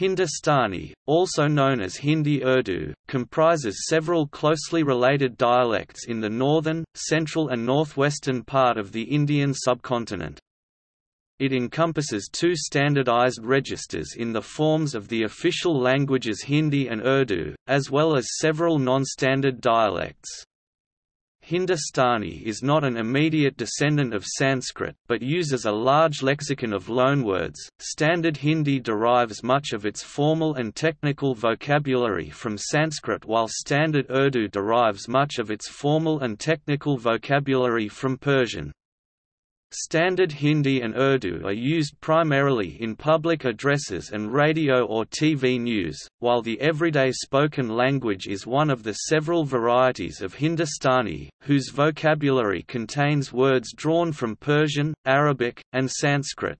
Hindustani, also known as Hindi Urdu, comprises several closely related dialects in the northern, central and northwestern part of the Indian subcontinent. It encompasses two standardized registers in the forms of the official languages Hindi and Urdu, as well as several non-standard dialects. Hindustani is not an immediate descendant of Sanskrit, but uses a large lexicon of loanwords. Standard Hindi derives much of its formal and technical vocabulary from Sanskrit, while Standard Urdu derives much of its formal and technical vocabulary from Persian. Standard Hindi and Urdu are used primarily in public addresses and radio or TV news, while the everyday spoken language is one of the several varieties of Hindustani, whose vocabulary contains words drawn from Persian, Arabic, and Sanskrit.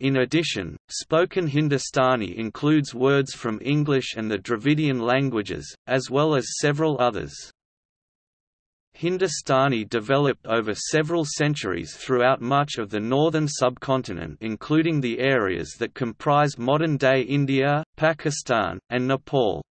In addition, spoken Hindustani includes words from English and the Dravidian languages, as well as several others. Hindustani developed over several centuries throughout much of the northern subcontinent including the areas that comprise modern-day India, Pakistan, and Nepal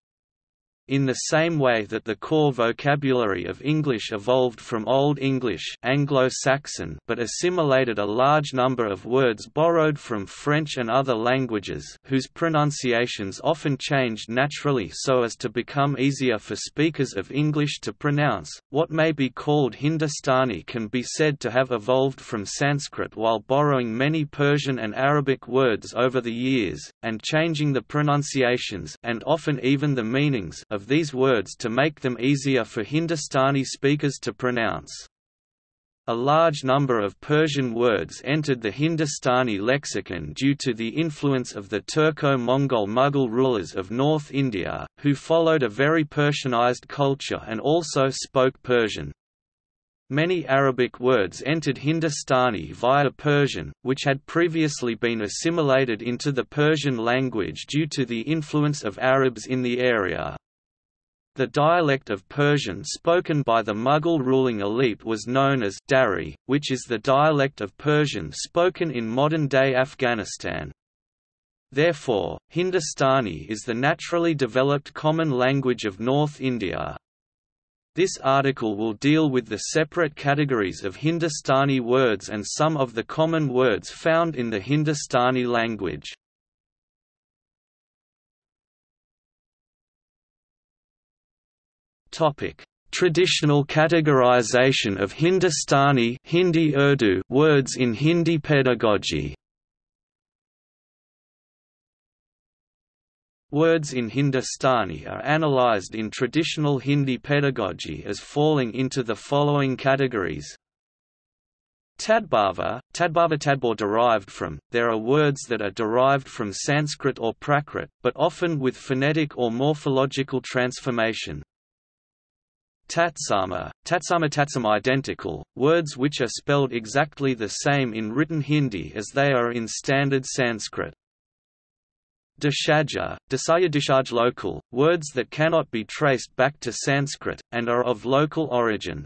in the same way that the core vocabulary of English evolved from Old English Anglo-Saxon but assimilated a large number of words borrowed from French and other languages whose pronunciations often changed naturally so as to become easier for speakers of English to pronounce. What may be called Hindustani can be said to have evolved from Sanskrit while borrowing many Persian and Arabic words over the years, and changing the pronunciations and often even the meanings of of these words to make them easier for Hindustani speakers to pronounce. A large number of Persian words entered the Hindustani lexicon due to the influence of the Turco-Mongol Mughal rulers of North India, who followed a very Persianized culture and also spoke Persian. Many Arabic words entered Hindustani via Persian, which had previously been assimilated into the Persian language due to the influence of Arabs in the area. The dialect of Persian spoken by the Mughal ruling elite was known as Dari, which is the dialect of Persian spoken in modern-day Afghanistan. Therefore, Hindustani is the naturally developed common language of North India. This article will deal with the separate categories of Hindustani words and some of the common words found in the Hindustani language. Topic: Traditional categorization of Hindustani Hindi Urdu words in Hindi pedagogy. Words in Hindustani are analyzed in traditional Hindi pedagogy as falling into the following categories. Tadbhava, Tadbhava Tadbor derived from, there are words that are derived from Sanskrit or Prakrit, but often with phonetic or morphological transformation. Tatsama, Tatsama Tatsam identical, words which are spelled exactly the same in written Hindi as they are in standard Sanskrit. Dashaja, Dasaya Dishaj local, words that cannot be traced back to Sanskrit, and are of local origin.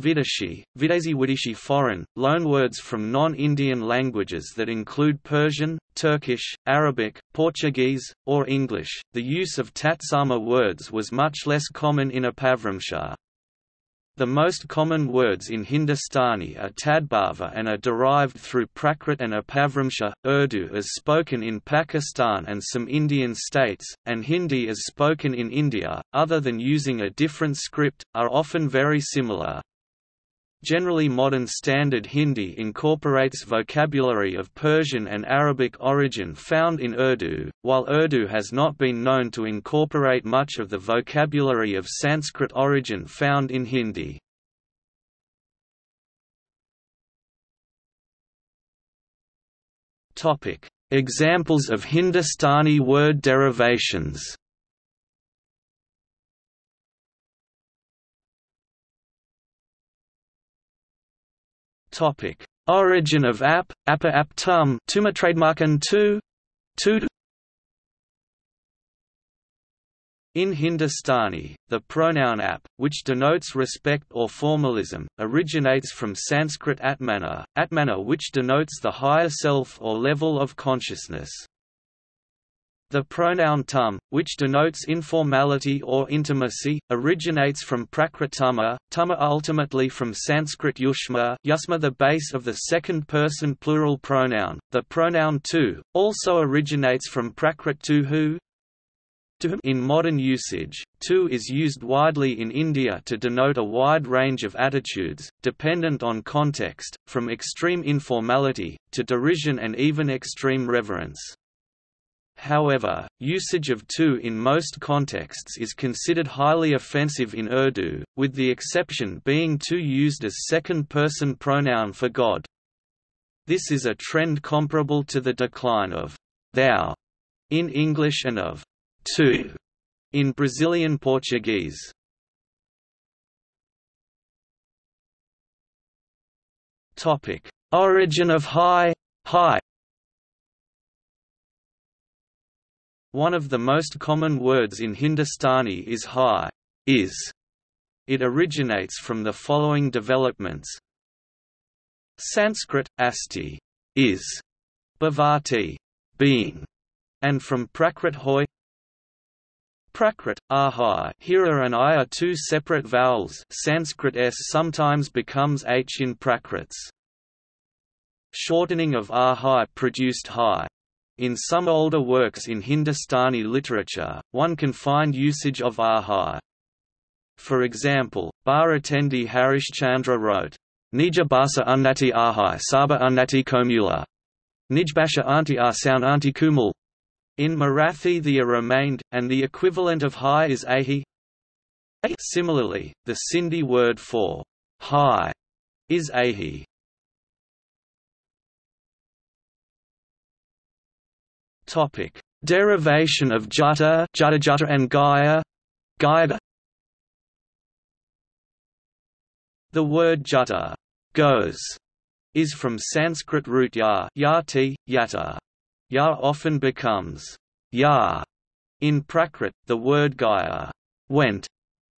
Vidashi, Vidazi Widishi foreign, loanwords from non-Indian languages that include Persian, Turkish, Arabic, Portuguese, or English. The use of Tatsama words was much less common in Apabhramsha. The most common words in Hindustani are Tadbhava and are derived through Prakrit and Apabhramsha, Urdu as spoken in Pakistan and some Indian states, and Hindi as spoken in India, other than using a different script, are often very similar. Generally modern Standard Hindi incorporates vocabulary of Persian and Arabic origin found in Urdu, while Urdu has not been known to incorporate much of the vocabulary of Sanskrit origin found in Hindi. Examples of Hindustani word derivations Topic: Origin of app, appa aptum, tuma trademarken tu, tu. In Hindustani, the pronoun ap, which denotes respect or formalism, originates from Sanskrit atmana, atmana which denotes the higher self or level of consciousness. The pronoun tum, which denotes informality or intimacy, originates from Prakrit tuma, tuma ultimately from Sanskrit yushma, yusma the base of the second-person plural pronoun. The pronoun tu also originates from Prakrit tuhu, in modern usage, tu is used widely in India to denote a wide range of attitudes, dependent on context, from extreme informality, to derision and even extreme reverence. However, usage of tu in most contexts is considered highly offensive in Urdu, with the exception being tu used as second-person pronoun for God. This is a trend comparable to the decline of thou in English and of tu in Brazilian Portuguese. Origin of high, high One of the most common words in Hindustani is high, is. It originates from the following developments. Sanskrit, asti, is, bhavati, being, and from Prakrit hoy. Prakrit, ahai Hira and I are two separate vowels Sanskrit s sometimes becomes h in Prakrits. Shortening of ahai produced high, in some older works in Hindustani literature, one can find usage of ahai. For example, Bharatendu Harishchandra wrote, Nija basa unnati ahai saba unnati komula. Nijbasha anti sound anti kumul. In Marathi the a remained, and the equivalent of high is ahi. Similarly, the Sindhi word for high is ahi. Topic: Derivation of jutta, jutta, jutta and gaya, gaya. The word jutta, goes, is from Sanskrit root ya, yati, yatta. Ya often becomes ya. In Prakrit, the word gaya, went,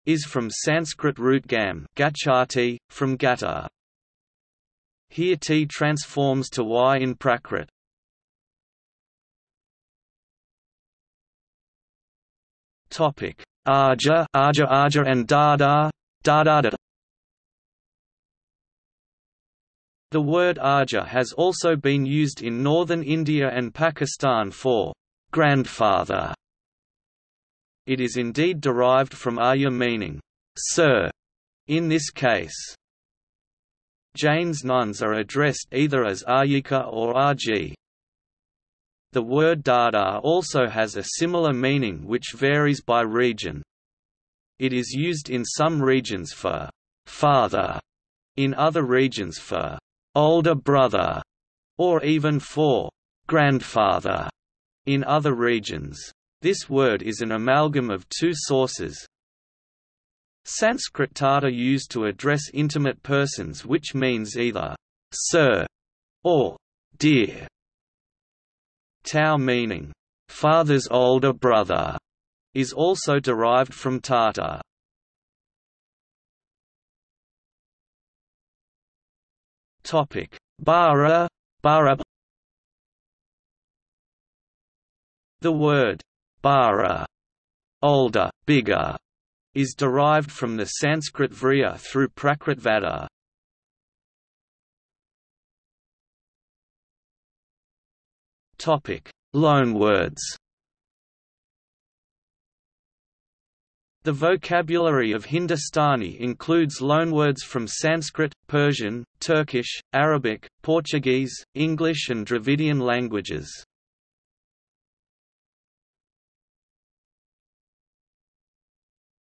is from Sanskrit root gam, gachati, from gata. Here t transforms to y in Prakrit. Topic: Arja, Arja, Arja, and Dada, Dada. The word Arja has also been used in northern India and Pakistan for grandfather. It is indeed derived from Arya meaning sir in this case. Jain's nuns are addressed either as Aryika or Arji. The word dada also has a similar meaning which varies by region. It is used in some regions for father, in other regions for older brother, or even for grandfather in other regions. This word is an amalgam of two sources. Sanskrit tata used to address intimate persons which means either sir or dear. Tau meaning, father's older brother, is also derived from Tata. Topic: Bara, bara. The word bara, older, bigger, is derived from the Sanskrit vriya through Prakrit Topic: Loanwords. The vocabulary of Hindustani includes loanwords from Sanskrit, Persian, Turkish, Arabic, Portuguese, English and Dravidian languages.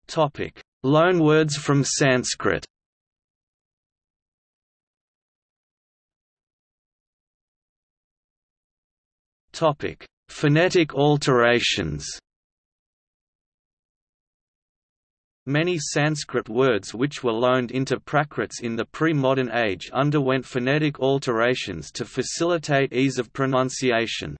Topic: Loanwords from Sanskrit. Topic: Phonetic alterations. Many Sanskrit words which were loaned into Prakrits in the pre-modern age underwent phonetic alterations to facilitate ease of pronunciation.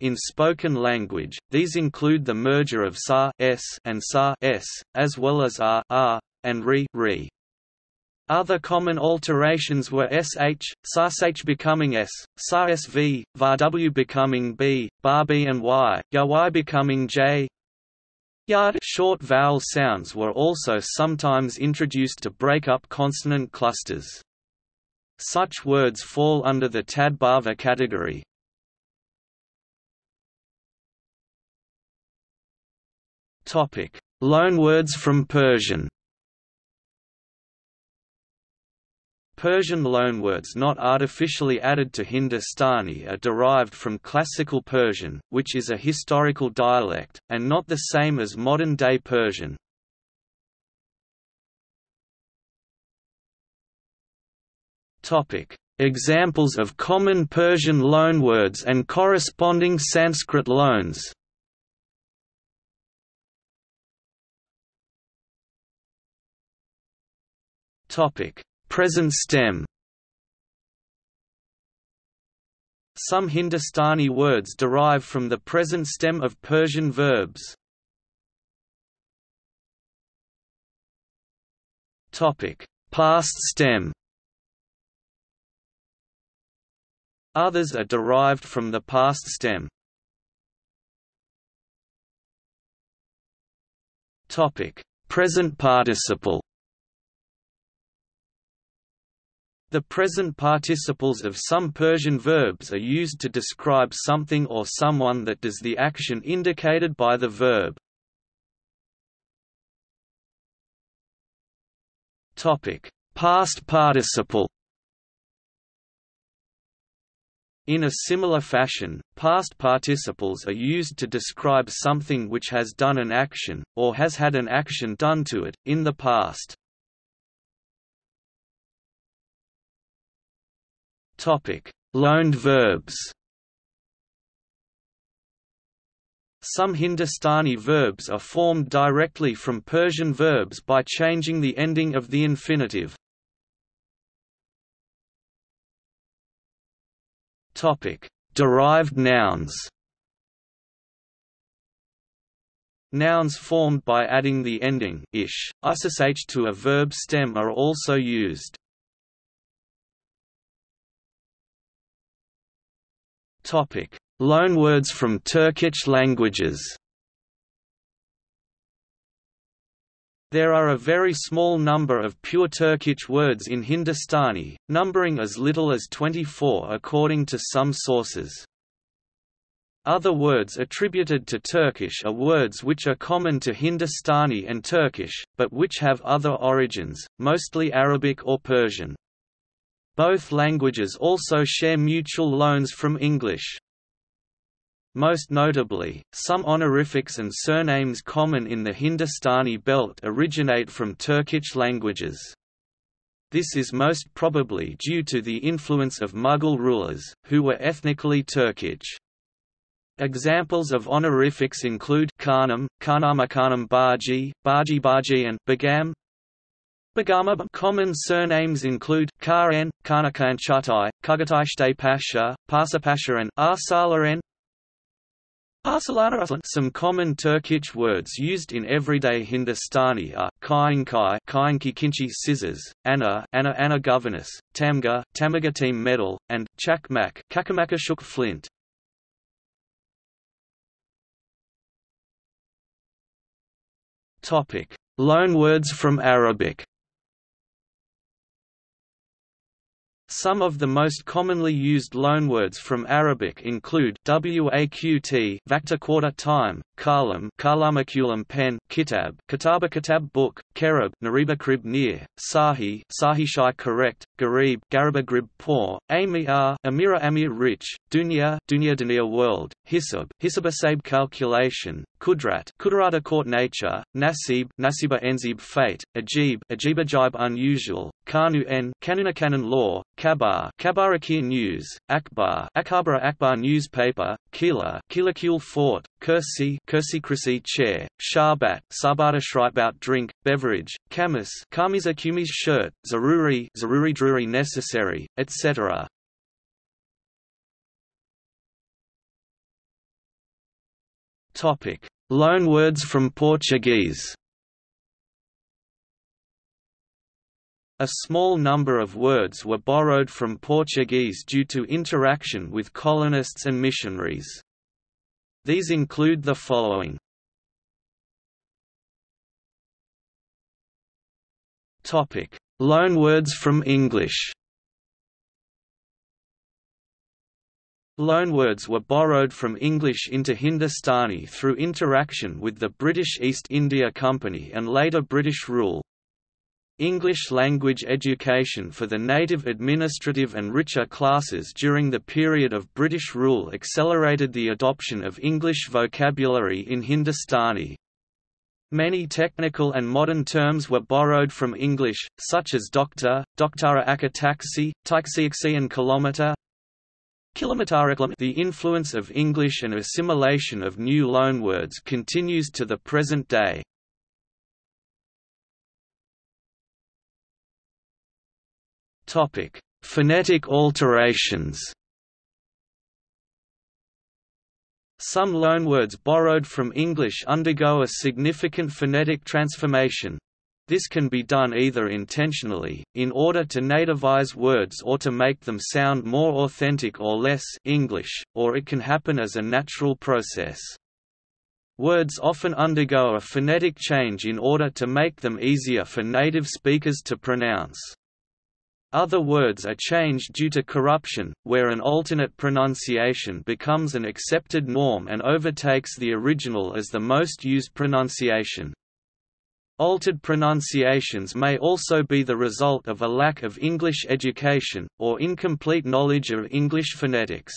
In spoken language, these include the merger of sa s and sa s, as well as a, a and ri, ri. Other common alterations were sh, sh becoming s, sv, var becoming b, bar b and y, y becoming j. Yard short vowel sounds were also sometimes introduced to break up consonant clusters. Such words fall under the Tadbhava category. Topic: Loanwords from Persian. Persian loanwords not artificially added to Hindustani are derived from Classical Persian, which is a historical dialect, and not the same as modern-day Persian. Examples of common Persian loanwords and corresponding Sanskrit loans. Topic Present stem. Some Hindustani words derive from the present stem of Persian verbs. Past stem. Others are derived from the past stem. Topic. Present participle The present participles of some Persian verbs are used to describe something or someone that does the action indicated by the verb. Topic: Past participle In a similar fashion, past participles are used to describe something which has done an action, or has had an action done to it, in the past. Topic: Loaned verbs. Some Hindustani verbs are formed directly from Persian verbs by changing the ending of the infinitive. Topic: Derived nouns. Nouns formed by adding the ending ish, ish to a verb stem are also used. Topic: Loanwords from Turkic languages. There are a very small number of pure Turkic words in Hindustani, numbering as little as 24 according to some sources. Other words attributed to Turkish are words which are common to Hindustani and Turkish, but which have other origins, mostly Arabic or Persian. Both languages also share mutual loans from English. Most notably, some honorifics and surnames common in the Hindustani belt originate from Turkic languages. This is most probably due to the influence of Mughal rulers, who were ethnically Turkic. Examples of honorifics include Khanam, Khanamakanam Baji, Baji Baji and Begam, Bagama common surnames include Khan, Kanakan Chutai, Kugatishte Pasha, Pasha and Arsalaren. Some common Turkic words used in everyday Hindustani are Kainkai, Kainki Kinchi scissors, Anna, Anna Anna governess, Tamga, tamaga team medal, and Chakmak, Kakamakashuk flint. Topic: Loanwords from Arabic. Some of the most commonly used loanwords from Arabic include waqt vacta quarter time, kalam kalamakulam pen kitab kitaba kitab book, kerab nariba krib near, sahi sahi shai correct, garib garaba grib poor, amir amira amir rich, dunya dunya dunya world, hisab hisabasabe calculation, kudrat kudrata court nature, nasib nasiba enzib fate, ajib ajib ajib unusual, kanu en kanuna canon law, kabar kabarakir news, akbar akabara akbar newspaper, kila kilakul fort, kursi kursi kursi chair, sharbat sabata shribout drink, beverage, kamis kamiza kumis shirt, zaruri zaruri druri necessary, etc. Topic: Loanwords from Portuguese. A small number of words were borrowed from Portuguese due to interaction with colonists and missionaries. These include the following. Loanwords from English. Loanwords were borrowed from English into Hindustani through interaction with the British East India Company and later British rule. English language education for the native administrative and richer classes during the period of British rule accelerated the adoption of English vocabulary in Hindustani. Many technical and modern terms were borrowed from English, such as doctor, doctara akataxi, taxi and the influence of English and assimilation of new loanwords continues to the present day. Phonetic alterations. Some loanwords borrowed from English undergo a significant phonetic transformation, this can be done either intentionally, in order to nativize words or to make them sound more authentic or less English, or it can happen as a natural process. Words often undergo a phonetic change in order to make them easier for native speakers to pronounce. Other words are changed due to corruption, where an alternate pronunciation becomes an accepted norm and overtakes the original as the most used pronunciation. Altered pronunciations may also be the result of a lack of English education, or incomplete knowledge of English phonetics.